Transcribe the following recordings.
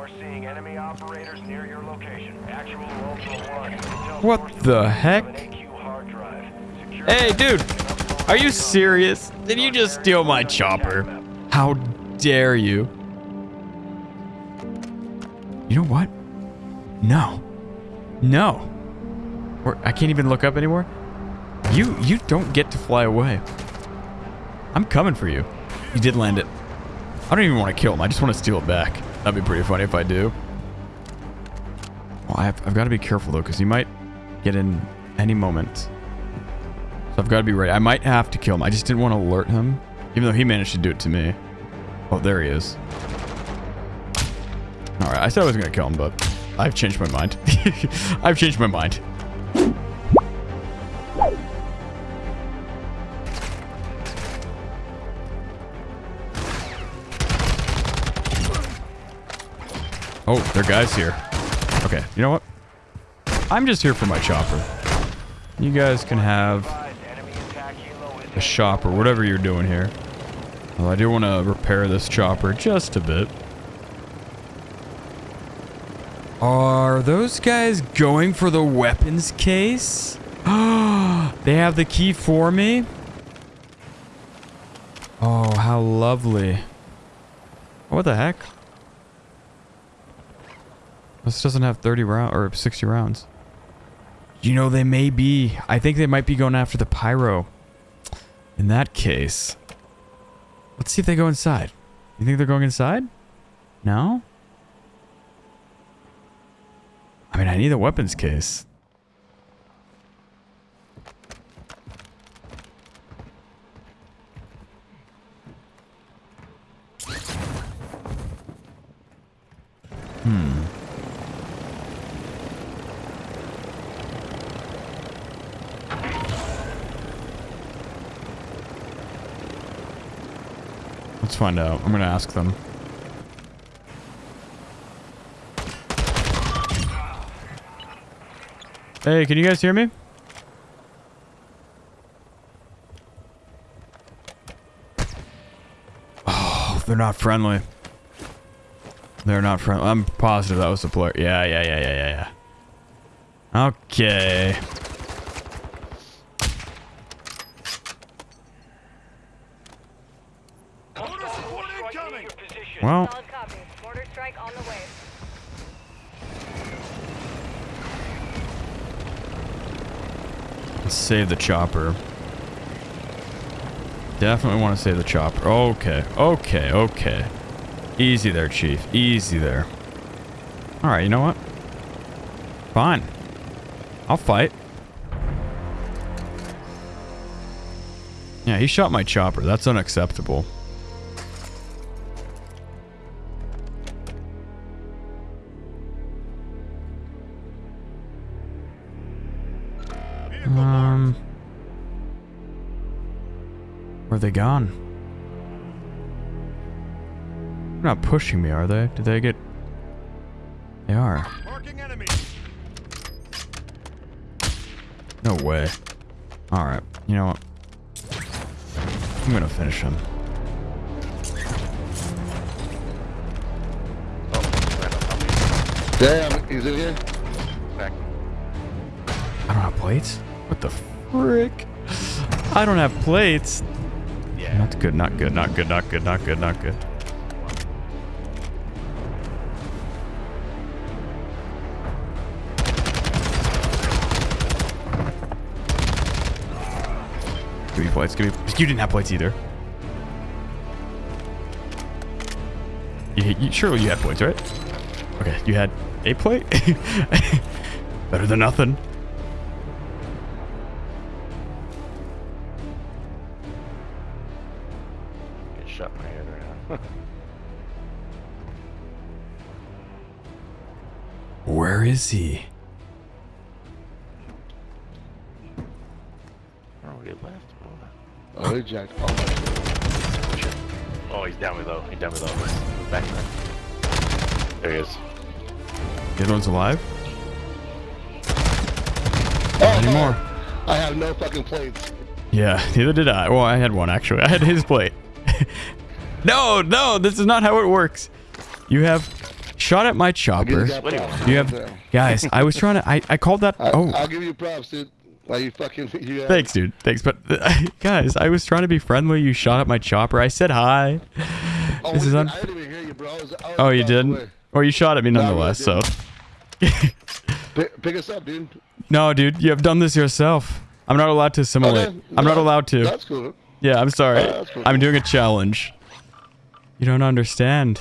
we're seeing enemy operators near your location. Actual Ultra One. What the heck? an AQ hard drive. Secure Hey, dude. Are you serious? Did you just steal my chopper? How dare you? You know what? No. No. Or I can't even look up anymore. You you don't get to fly away. I'm coming for you. You did land it. I don't even want to kill him. I just want to steal it back. That'd be pretty funny if I do. Well, I've, I've got to be careful though, because he might get in any moment. So I've got to be ready. I might have to kill him. I just didn't want to alert him, even though he managed to do it to me. Oh, there he is. All right, I said I was going to kill him, but I've changed my mind. I've changed my mind. Oh, there are guys here. Okay, you know what? I'm just here for my chopper. You guys can have a shop or whatever you're doing here. Well, I do want to repair this chopper just a bit. Are those guys going for the weapons case? they have the key for me? Oh, how lovely. What the heck? This doesn't have 30 round or 60 rounds. You know, they may be. I think they might be going after the pyro. In that case, let's see if they go inside. You think they're going inside? No? I mean, I need a weapons case. Hmm. Let's find out. I'm gonna ask them. Hey, can you guys hear me? Oh, they're not friendly. They're not friendly. I'm positive that was the player. Yeah, yeah, yeah, yeah, yeah, yeah. Okay. Well, Solid. Mortar strike on the way. let's save the chopper. Definitely want to save the chopper. Okay, okay, okay. Easy there, Chief. Easy there. Alright, you know what? Fine. I'll fight. Yeah, he shot my chopper. That's unacceptable. They gone? They're not pushing me, are they? Did they get? They are. No way. All right. You know what? I'm gonna finish him. Damn, he's in here. Back. I don't have plates. What the frick? I don't have plates. Yeah. Not good. Not good. Not good. Not good. Not good. Not good. Give me plates. Give me. You didn't have plates either. You, you, surely you had plates, right? Okay, you had a plate. Better than nothing. Is he? oh, we left. Oh, he jacked. Oh, Oh. Oh, he's down below. He's down below. Back there. There he is. The other one's alive? oh, Anymore? Oh. I have no fucking plates. Yeah, neither did I. Well, I had one actually. I had his plate. no, no, this is not how it works. You have shot at my chopper. you. You have guys. I was trying to. I, I called that. I, Oh, I'll give you props, dude. Like you fucking. You, uh, thanks, dude. Thanks, but guys, I was trying to be friendly. You shot at my chopper. I said hi. Oh, This is un- I didn't even hear you, bro. I was, I was Oh, you didn't? way. Or you shot at me No, I nonetheless. So. Pick, pick us up, dude. no, dude, you have done this yourself. I'm not allowed to assimilate. Okay, I'm not allowed to. That's cool. Yeah, I'm sorry. Uh, cool. I'm doing a challenge. You don't understand.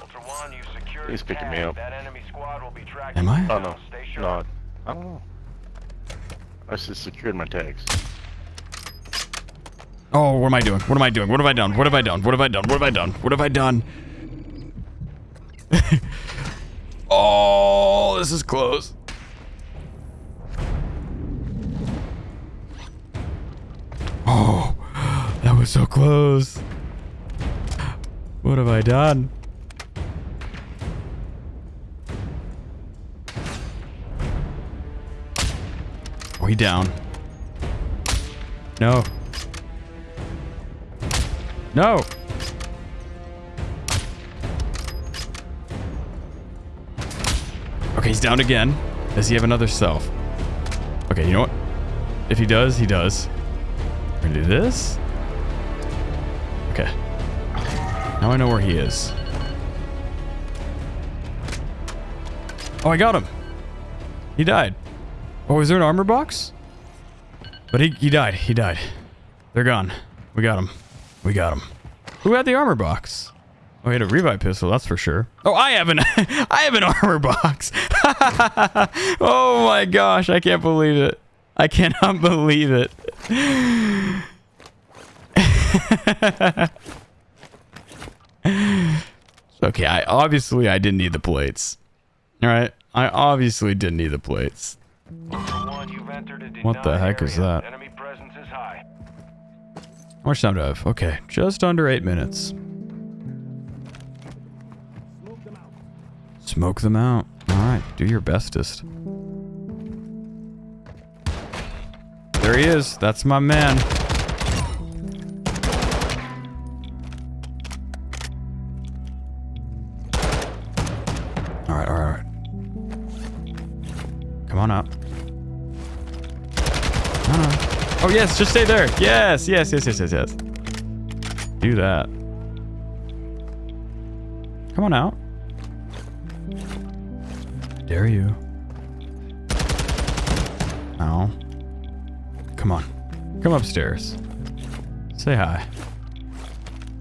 Ultra One, you secured He's picking me up. That enemy squad will be tracking Am I? you Oh no. No. I don't know. I just secured my tags. Oh, what am I doing? What am I doing? What have I done? What have I done? What have I done? What have I done? What have I done? oh, this is close. Oh, that was so close. What have I done? He down. No. No. Okay, he's down again. Does he have another self? Okay, you know what? If he does, he does. We're gonna do this. Okay. Now I know where he is. Oh, I got him. He died. Oh, is there an armor box? But he, he died. He died. They're gone. We got him. We got him. Who had the armor box? Oh, he had a revive pistol, that's for sure. Oh, I have an I have an armor box. oh my gosh, I can't believe it. I cannot believe it. okay, I obviously I didn't need the plates. All right, I obviously didn't need the plates. Ultra One, you've entered a What the heck is that? Enemy presence is. How much time do I have? Okay, just under eight minutes. Smoke them out. All right, do your bestest. There he is. That's my man. Oh yes, just stay there. Yes, yes, yes, yes, yes, yes. Do that. Come on out. Dare you? No. Come on. Come upstairs. Say hi.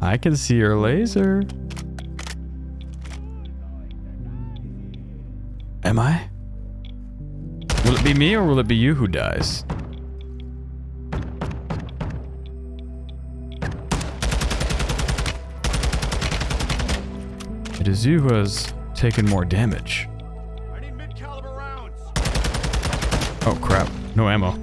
I can see your laser. Am I? Will it be me or will it be you who dies? It is you who has taken more damage. Oh crap, no ammo.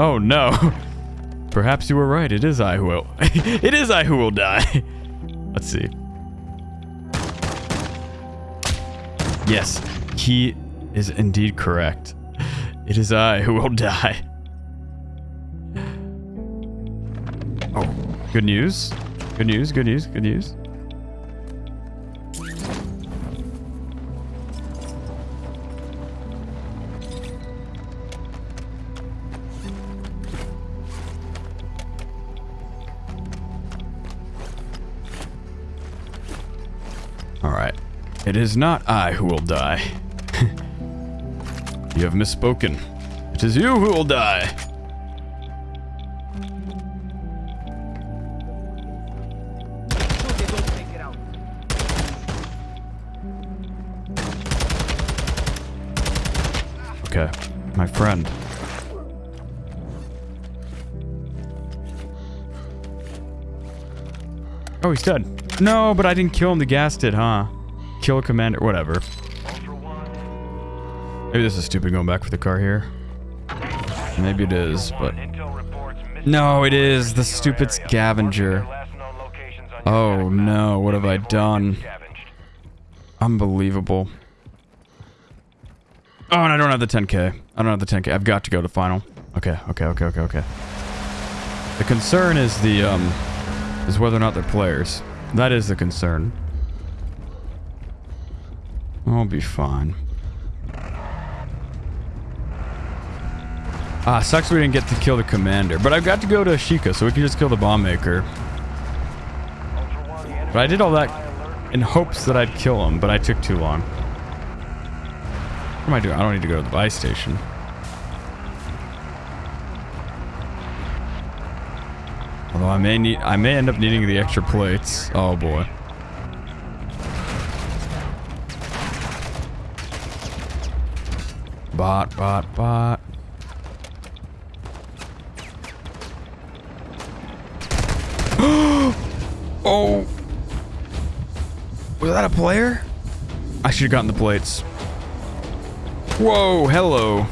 Oh no. Perhaps you were right, it is I who will. it is I who will die. Let's see. Yes, he is indeed correct. It is I who will die. Oh, good news. Good news, good news, good news. Alright. It is not I who will die. you have misspoken. It is you who will die. Okay, my friend. Oh, he's dead. No, but I didn't kill him. The gas did, huh? Kill commander, whatever. Maybe this is stupid going back for the car here. Maybe it is, but no, it is the stupid scavenger. Oh no, what have I done? Unbelievable. Oh, and I don't have the 10k. I don't have the 10k. I've got to go to final. Okay, okay, okay, okay, okay. The concern is the um is whether or not they're players. That is the concern. I'll be fine. Ah, sucks we didn't get to kill the commander, but I've got to go to Ashika, so we can just kill the bomb maker. But I did all that in hopes that I'd kill him, but I took too long. What am I doing? I don't need to go to the buy station. Although I may need, I may end up needing the extra plates. Oh boy. Bot, bot, bot. oh. Was that a player? I should have gotten the plates. Whoa, hello.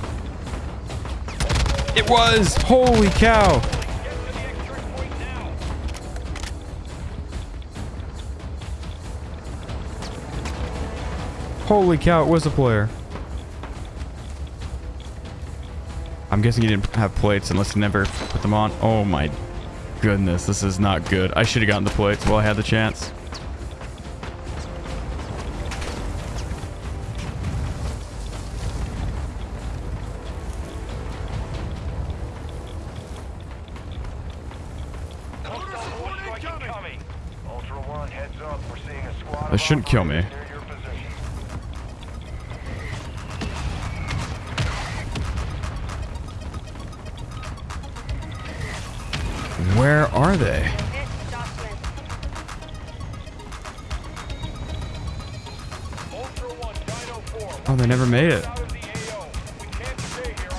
It was! Holy cow! Holy cow, it was a player. I'm guessing he didn't have plates unless he never put them on. Oh my goodness, this is not good. I should have gotten the plates while I had the chance. Hostile strike incoming. Ultra One, heads up. We're seeing a squad That shouldn't kill me. Where are they? Hit Jocelyn. Ultra One, Dino 4. Oh, they never made it.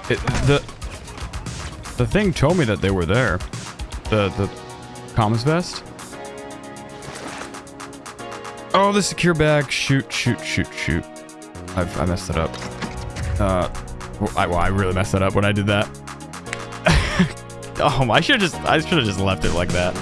It the the thing told me that they were there. The the comms vest. Oh, the secure bag. Shoot, shoot, shoot, shoot. I've, I messed it up. Uh, I, well, I really messed it up when I did that. Oh, I should have just I should have just left it like that.